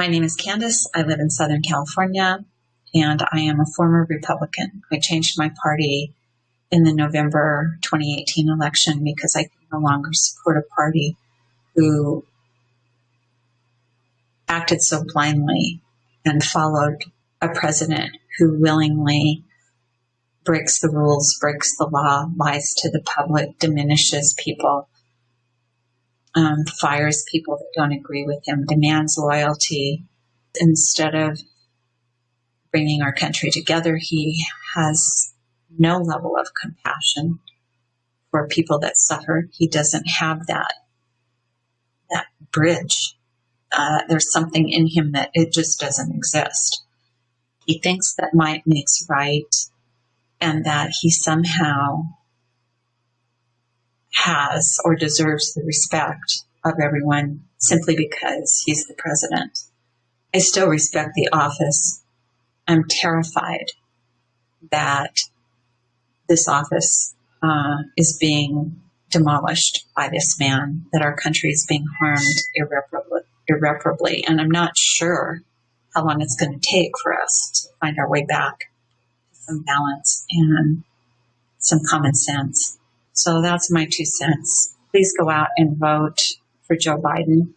My name is Candace. I live in Southern California and I am a former Republican. I changed my party in the November 2018 election because I can no longer support a party who acted so blindly and followed a president who willingly breaks the rules, breaks the law, lies to the public, diminishes people, um, fires people that don't agree with him, demands loyalty. Instead of bringing our country together, he has no level of compassion for people that suffer. He doesn't have that that bridge. Uh, there's something in him that it just doesn't exist. He thinks that might makes right, and that he somehow has or deserves the respect of everyone simply because he's the president. I still respect the office. I'm terrified that this office uh, is being demolished by this man, that our country is being harmed irreparably, irreparably. And I'm not sure how long it's going to take for us to find our way back to some balance and some common sense. So that's my two cents. Please go out and vote for Joe Biden.